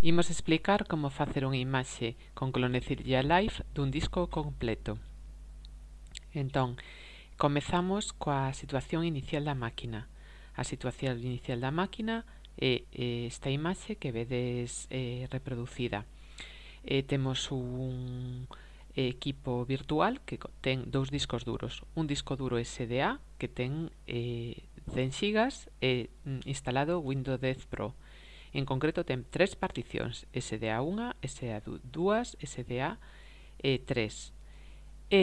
Imos explicar como facer unha imaxe con Clonecilla Live dun disco completo. Entón, comezamos coa situación inicial da máquina. A situación inicial da máquina é esta imaxe que vedes eh, reproducida. Eh, temos un equipo virtual que ten dous discos duros. Un disco duro SDA que ten eh, 100 GB e mm, instalado Windows 10 Pro En concreto ten tres particións, SDA1, SDA2, SDA3. E,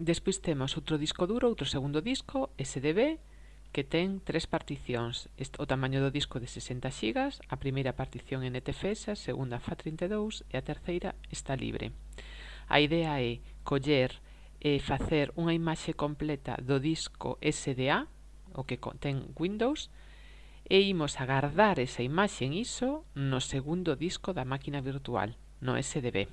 despois temos outro disco duro, outro segundo disco, SDB, que ten tres particións. O tamaño do disco de 60 GB, a primeira partición en NTFS, a segunda FAT32 e a terceira está libre. A idea é coller e facer unha imaxe completa do disco SDA, o que ten Windows, e imos agardar esa imaxe en ISO no segundo disco da máquina virtual, no SDB.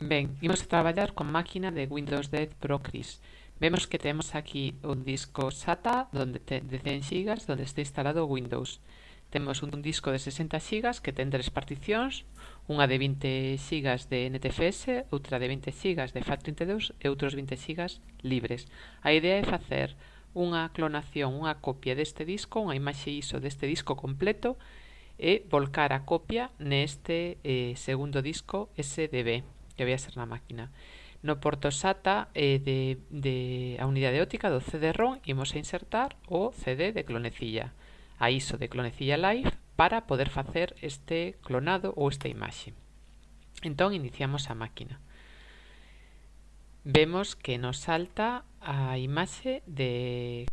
Ben, imos a traballar con máquina de Windows 10 Procris. Vemos que temos aquí un disco SATA donde te, de 100 GB donde está instalado Windows. Temos un disco de 60 xigas que ten tres particións, unha de 20 xigas de NTFS, outra de 20 xigas de FAT32 e outros 20 xigas libres. A idea é facer unha clonación, unha copia deste disco, unha imaxe ISO deste disco completo e volcar a copia neste eh, segundo disco SDB que vai a ser na máquina. No porto SATA eh, de, de a unidade óptica do CD-ROM imos a insertar o CD de clonecilla a ISO de Clonecilla Live para poder facer este clonado ou esta imaxe. Entón, iniciamos a máquina. Vemos que nos salta a imaxe de...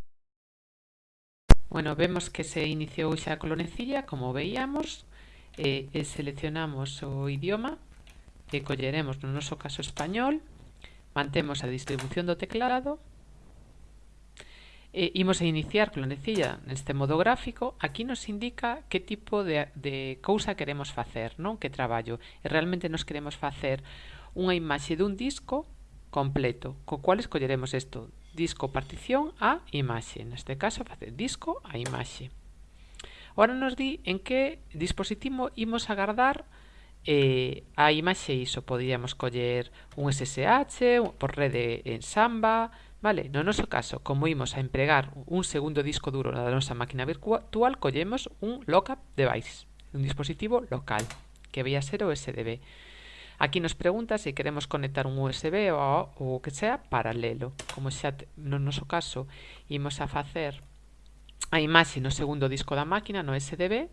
Bueno, vemos que se iniciou xa a clonecilla, como veíamos, e, e seleccionamos o idioma, e colleremos no noso caso español, mantemos a distribución do teclado, E imos a iniciar clonecilla neste modo gráfico. Aquí nos indica que tipo de, de cousa queremos facer, non que traballo. E realmente nos queremos facer unha imaxe dun disco completo, co cual escolleremos isto, disco partición a imaxe. Neste caso, facer disco a imaxe. Ora nos di en que dispositivo imos agardar eh, a imaxe ISO. Poderíamos coller un SSH, por rede en Samba, Vale, no noso caso, como imos a empregar un segundo disco duro na nosa máquina virtual, collemos un lockup device, un dispositivo local, que vai a ser o SDB. Aquí nos pregunta se queremos conectar un USB ou o que sea paralelo. Como xa no noso caso imos a facer a imaxe no segundo disco da máquina, no SDB,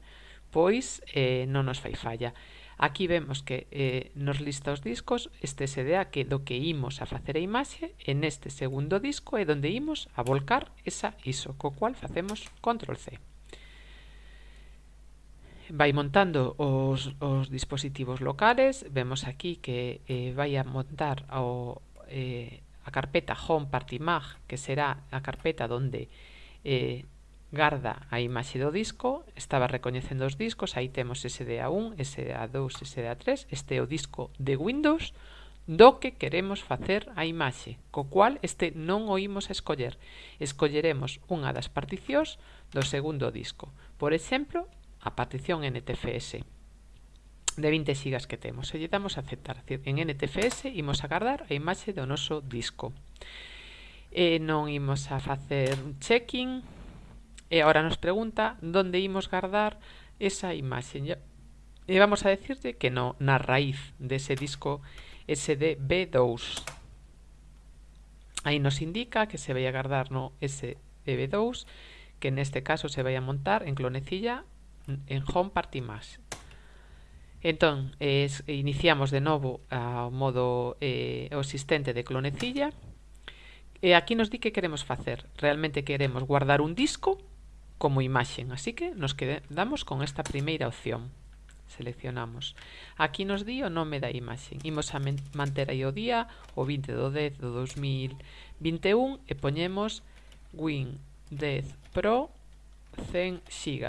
pois eh, non nos fai falla. Aquí vemos que eh, nos lista os discos, este SDA que do que imos a facer a imaxe, en este segundo disco é donde imos a volcar esa ISO, co cual facemos control C. Vai montando os, os dispositivos locales, vemos aquí que eh, vai a montar o, eh, a carpeta home party mag, que será a carpeta donde eh, garda a imaxe do disco, estaba recoñecendo os discos, aí temos SDA1, SDA2, SDA3, este é o disco de Windows do que queremos facer a imaxe, co cual este non o imos a escoller. Escolleremos unha das particións do segundo disco. Por exemplo, a partición NTFS de 20 xigas que temos. E lle damos a aceptar. En NTFS imos a guardar a imaxe do noso disco. E non imos a facer un checking, E agora nos pregunta onde imos guardar esa imaxe. E vamos a decirte que no, na raíz dese disco SDB2. Aí nos indica que se vai a guardar no SDB2, que neste caso se vai a montar en clonecilla en Home Party Más. Entón, es, iniciamos de novo ao modo eh, o asistente de clonecilla e aquí nos di que queremos facer. Realmente queremos guardar un disco como imaxen. Así que nos quedamos con esta primeira opción. Seleccionamos. Aquí nos di o nome da imaxe. Imos a manter aí o día, o 20 do 10 do 2021, e poñemos Win 10 Pro 100 GB.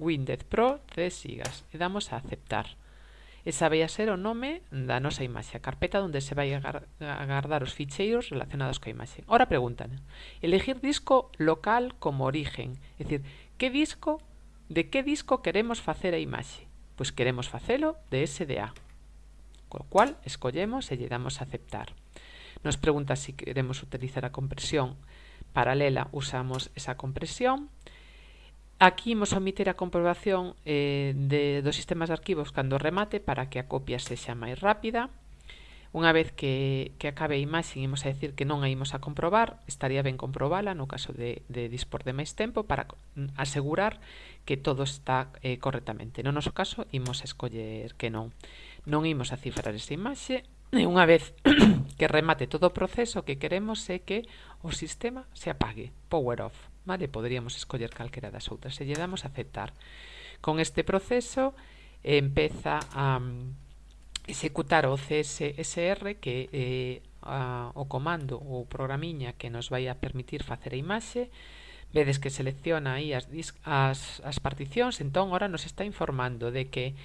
Win 10 Pro 100 GB. E damos a aceptar e esa vai a ser o nome da nosa imaxe, a carpeta onde se vai agardar os ficheiros relacionados coa imaxe. Ora preguntan, elegir disco local como origen, é dicir, que disco, de que disco queremos facer a imaxe? Pois queremos facelo de SDA, co cual escollemos e lle damos a aceptar. Nos pregunta se si queremos utilizar a compresión paralela, usamos esa compresión, Aquí imos omitir a comprobación eh, de, dos sistemas de arquivos cando remate para que a copia sexa máis rápida. Unha vez que, que acabe a imaxe, imos a decir que non a imos a comprobar, estaría ben comprobala no caso de, de dispor de máis tempo para mm, asegurar que todo está eh, correctamente. No noso caso, imos a escoller que non. Non imos a cifrar esa imaxe, e unha vez que remate todo o proceso que queremos é que o sistema se apague, power off vale? Poderíamos escoller calquera das outras e lle damos a aceptar. Con este proceso empeza a mm, executar o CSSR que é a, o comando ou programiña que nos vai a permitir facer a imaxe vedes que selecciona aí as, as, as particións entón ora nos está informando de que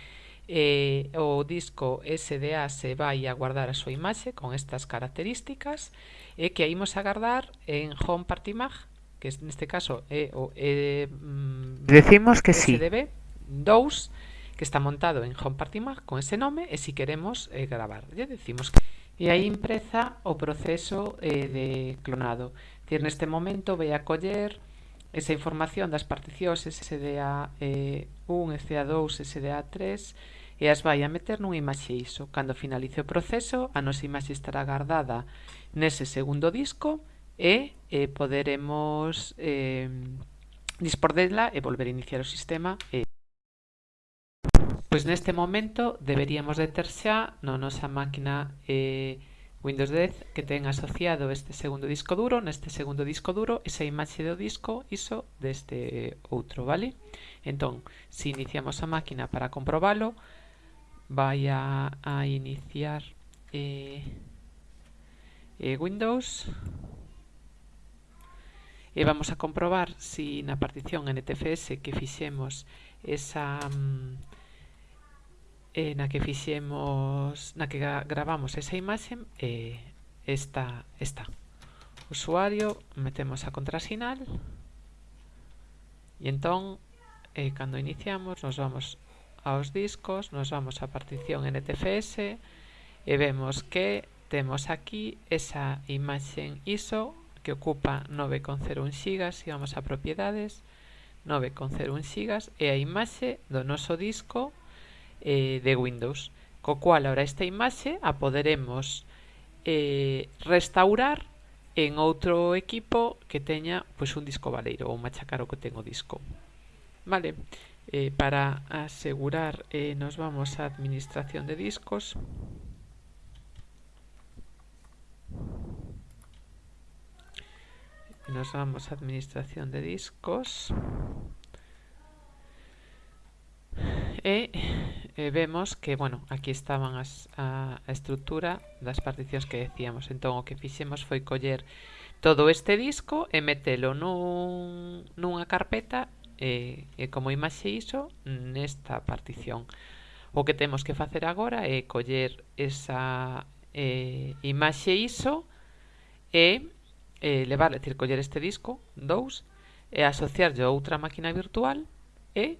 eh, o disco SDA se vai a guardar a súa imaxe con estas características e que a imos a guardar en Home Party Mag que neste caso é o e, mm, Decimos que SDB 2 que está montado en Home Party Mag con ese nome e si queremos eh, gravar, lle decimos que e aí empreza o proceso eh, de clonado. Decir, neste momento vai a coller esa información das particións SDA eh, 1, SDA2, SDA3 e as vai a meter nun imaxe ISO. Cando finalice o proceso, a nosa imaxe estará guardada nese segundo disco e eh, poderemos eh, dispor dela e volver a iniciar o sistema. Eh. Pois neste momento deberíamos de ter xa na nosa máquina eh, Windows 10 que ten asociado este segundo disco duro, neste segundo disco duro, esa imaxe do disco ISO deste outro, vale? Entón, se iniciamos a máquina para comprobalo, vai a, a iniciar eh, eh, Windows E vamos a comprobar si na partición NTFS que fixemos esa... Mm, eh, na que fixemos, na que gravamos esa imaxe, eh, esta está. Usuario, metemos a contrasinal e entón, eh, cando iniciamos, nos vamos aos discos, nos vamos á partición NTFS e vemos que temos aquí esa imaxe ISO que ocupa 9,01 xigas, íbamos a propiedades, 9,01 xigas e a imaxe do noso disco eh, de Windows. Co cual, ahora esta imaxe a poderemos eh, restaurar en outro equipo que teña pois, un disco valeiro ou machacar o que ten o disco. Vale, eh, para asegurar eh, nos vamos a administración de discos. nos vamos a administración de discos e eh, vemos que, bueno, aquí estaban as, a, a estrutura das particións que decíamos. Entón, o que fixemos foi coller todo este disco e metelo nun, nunha carpeta e, e como imaxe iso nesta partición. O que temos que facer agora é coller esa eh, imaxe iso e eh, levar, decir, coller este disco 2 e asociarlle a outra máquina virtual e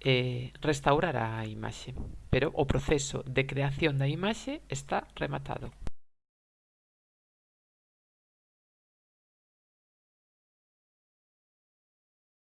eh, restaurar a imaxe. Pero o proceso de creación da imaxe está rematado.